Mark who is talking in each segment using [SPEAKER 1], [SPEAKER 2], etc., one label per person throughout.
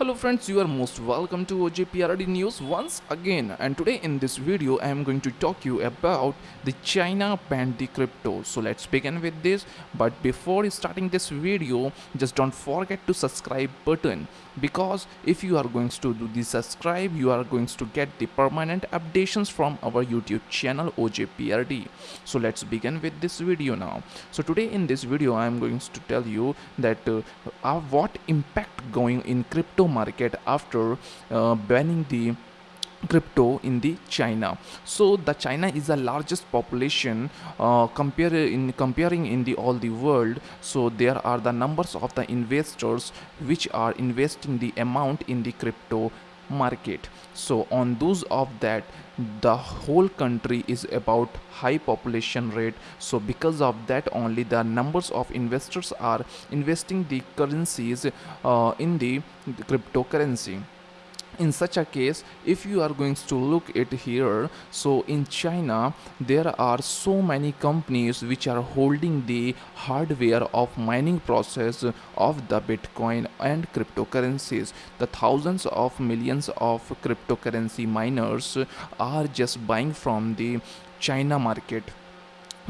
[SPEAKER 1] Hello friends, you are most welcome to OJPRD News once again and today in this video I am going to talk you about the China banned the crypto. So let's begin with this but before starting this video just don't forget to subscribe button because if you are going to do the subscribe you are going to get the permanent updates from our YouTube channel OJPRD. So let's begin with this video now. So today in this video I am going to tell you that uh, uh, what impact going in crypto market after uh, banning the crypto in the china. So the china is the largest population uh, compare in comparing in the all the world. So there are the numbers of the investors which are investing the amount in the crypto market. So on those of that the whole country is about high population rate. So because of that only the numbers of investors are investing the currencies uh, in the cryptocurrency in such a case if you are going to look at here so in china there are so many companies which are holding the hardware of mining process of the bitcoin and cryptocurrencies. The thousands of millions of cryptocurrency miners are just buying from the china market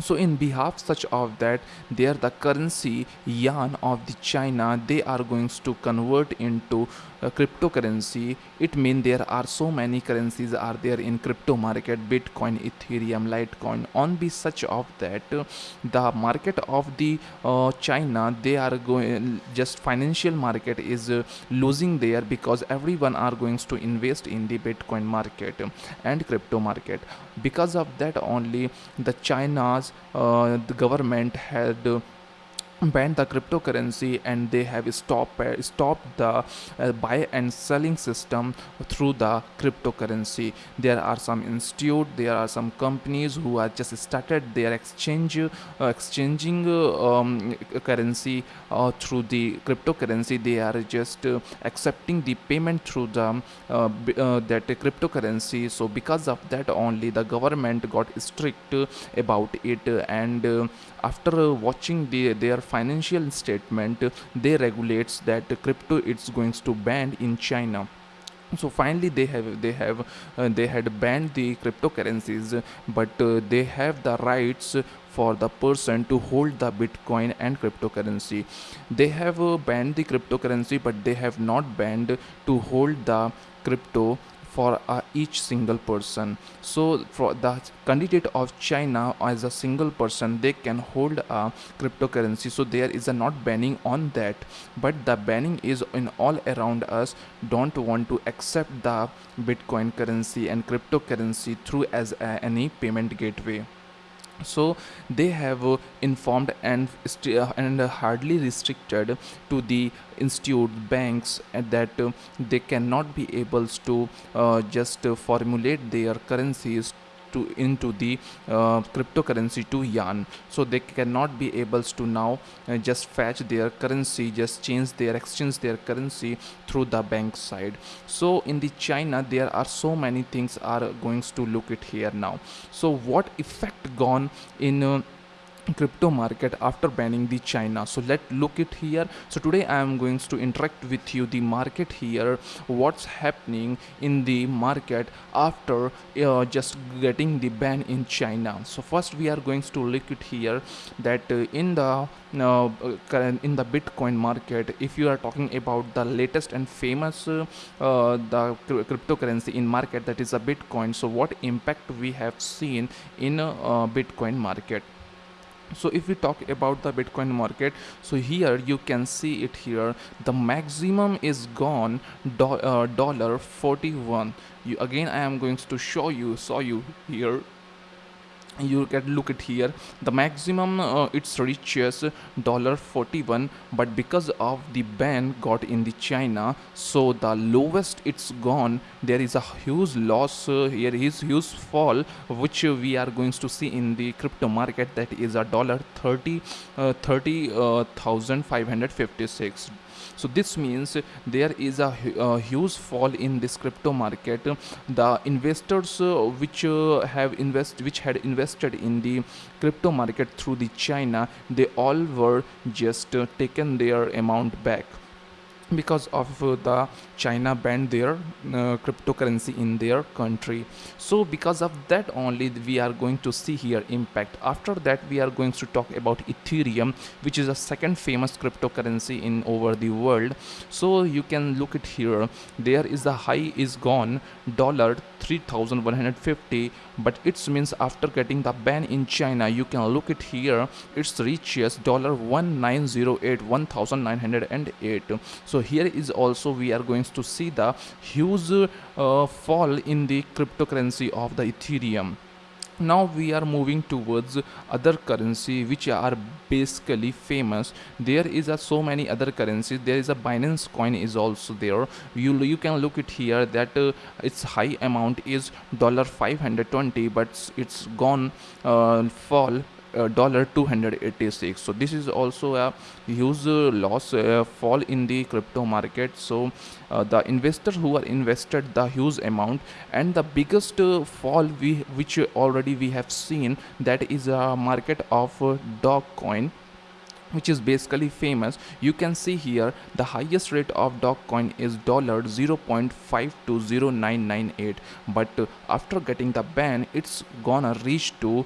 [SPEAKER 1] so in behalf such of that there the currency yuan of the china they are going to convert into cryptocurrency. It means there are so many currencies are there in crypto market bitcoin ethereum litecoin. On be such of that the market of the uh, china they are going just financial market is uh, losing there because everyone are going to invest in the bitcoin market and crypto market because of that only the china's uh, the government had banned the cryptocurrency and they have stopped uh, stopped the uh, buy and selling system through the cryptocurrency. There are some institute there are some companies who are just started their exchange uh, exchanging um, currency uh, through the cryptocurrency. They are just uh, accepting the payment through the that cryptocurrency. So because of that only the government got strict about it and after watching the, their financial statement they regulates that crypto it's going to ban in china. So finally they have they have uh, they had banned the cryptocurrencies but uh, they have the rights for the person to hold the bitcoin and cryptocurrency. They have uh, banned the cryptocurrency but they have not banned to hold the crypto for uh, each single person. So for the candidate of china as a single person they can hold a cryptocurrency. So there is a not banning on that. But the banning is in all around us. Don't want to accept the bitcoin currency and cryptocurrency through as a, any payment gateway so they have uh, informed and uh, and hardly restricted to the institute banks that uh, they cannot be able to uh, just uh, formulate their currencies to into the uh, cryptocurrency to yuan so they cannot be able to now uh, just fetch their currency just change their exchange their currency through the bank side. So in the china there are so many things are going to look at here now. So what effect gone in uh, crypto market after banning the china. So let's look it here. So today i am going to interact with you the market here. What's happening in the market after uh, just getting the ban in china? So first we are going to look it here that uh, in the uh, in the bitcoin market if you are talking about the latest and famous uh, the cryptocurrency in market that is a bitcoin. So what impact we have seen in uh, bitcoin market so if we talk about the bitcoin market so here you can see it here. The maximum is gone uh, dollar 41 you again i am going to show you show you here you can look at here. The maximum uh, it's reaches dollar 41 but because of the ban got in the china so the lowest it's gone there is a huge loss uh, here is huge fall which we are going to see in the crypto market that is a dollar 30 uh, 30556 so this means there is a, a huge fall in this crypto market. The investors uh, which uh, have invest which had invested in the crypto market through the china they all were just uh, taken their amount back because of uh, the china banned their uh, cryptocurrency in their country. So because of that only we are going to see here impact. After that we are going to talk about ethereum which is a second famous cryptocurrency in over the world. So you can look it here. There is the high is gone dollar 3150 but it means after getting the ban in china you can look it here. It's reaches dollar 1908 1908 so here is also we are going to see the huge uh, fall in the cryptocurrency of the ethereum now we are moving towards other currency which are basically famous. There is a so many other currencies there is a binance coin is also there. You you can look it here that uh, its high amount is dollar 520 but it's gone uh, fall dollar 286 so this is also a huge uh, loss uh, fall in the crypto market. So uh, the investors who are invested the huge amount and the biggest uh, fall we which already we have seen that is a market of uh, Dogecoin which is basically famous. You can see here the highest rate of Dogecoin is dollar 0.520998 but uh, after getting the ban it's gonna reach to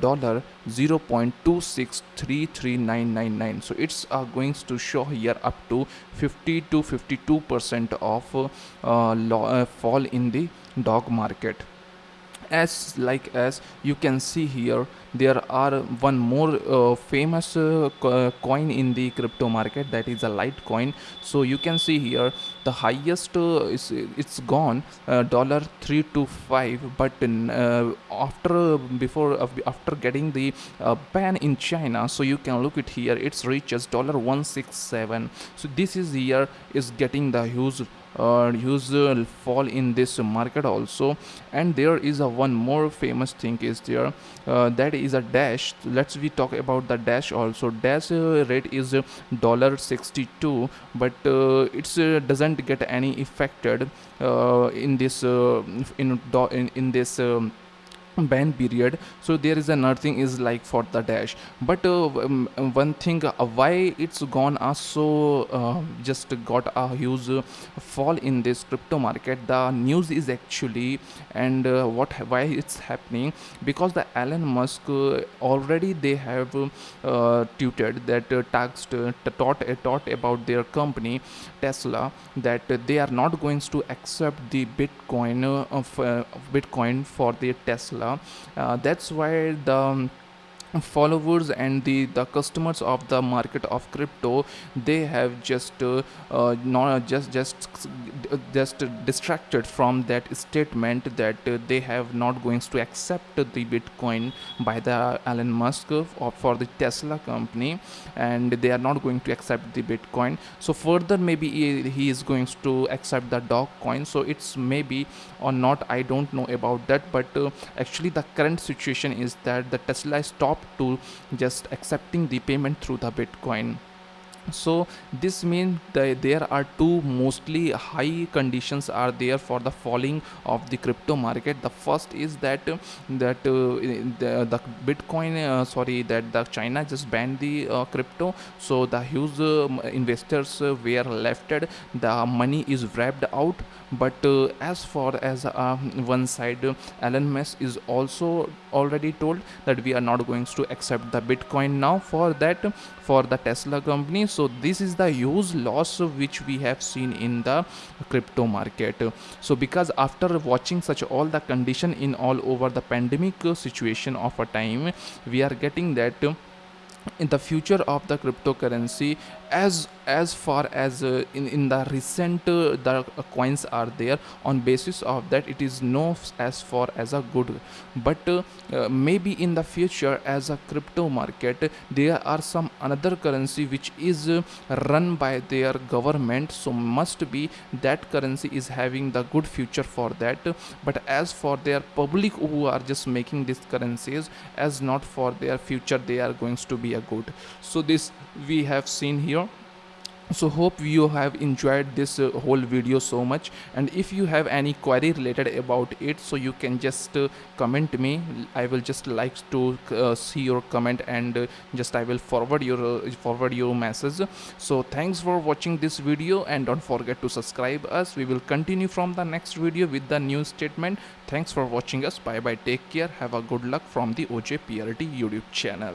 [SPEAKER 1] dollar 0.2633999 so it's uh, going to show here up to 50 to 52 percent of uh, uh, fall in the dog market as like as you can see here there are one more uh, famous uh, co coin in the crypto market that is a litecoin. So you can see here the highest uh, is it's gone dollar uh, dollar 325 but uh, after before after getting the uh, ban in china so you can look it here it's reaches dollar 167 so this is here is getting the huge uh, usual fall in this market also. And there is a one more famous thing is there uh, that is a dash. Let's we talk about the dash also. Dash uh, rate is dollar 62 but uh, it uh, doesn't get any affected uh, in this in, in in this um, ban period so there is another thing is like for the dash. But uh, one thing uh, why it's gone uh, so uh, just got a huge fall in this crypto market. The news is actually and uh, what why it's happening because the Elon Musk uh, already they have tweeted that uh, taxed taught taught about their company Tesla that they are not going to accept the Bitcoin of Bitcoin for their Tesla uh, that's why the followers and the the customers of the market of crypto they have just uh, uh, not just just just distracted from that statement that uh, they have not going to accept the bitcoin by the Elon Musk for, for the Tesla company and they are not going to accept the bitcoin. So further maybe he, is going to accept the Dogecoin so it's maybe or not I don't know about that but uh, actually the current situation is that the Tesla stopped to just accepting the payment through the bitcoin. So this means that there are two mostly high conditions are there for the falling of the crypto market. The first is that that uh, the, the bitcoin uh, sorry that the china just banned the uh, crypto. So the huge uh, investors were left. The money is wrapped out but uh, as far as one side Elon Musk is also already told that we are not going to accept the bitcoin now for that for the tesla company. So this is the huge loss which we have seen in the crypto market. So because after watching such all the condition in all over the pandemic situation of a time we are getting that in the future of the cryptocurrency as as far as uh, in in the recent uh, the uh, coins are there on basis of that it is no as far as a good. But maybe in the future as a crypto market there are some another currency which is run by their government so must be that currency is having the good future for that. But as for their public who are just making these currencies as not for their future they are going to be a good. So this we have seen here so hope you have enjoyed this uh, whole video so much. And if you have any query related about it so you can just uh, comment me. I will just like to uh, see your comment and uh, just i will forward your uh, forward your message. So thanks for watching this video and don't forget to subscribe us. We will continue from the next video with the new statement. Thanks for watching us. Bye bye. Take care. Have a good luck from the oj prt youtube channel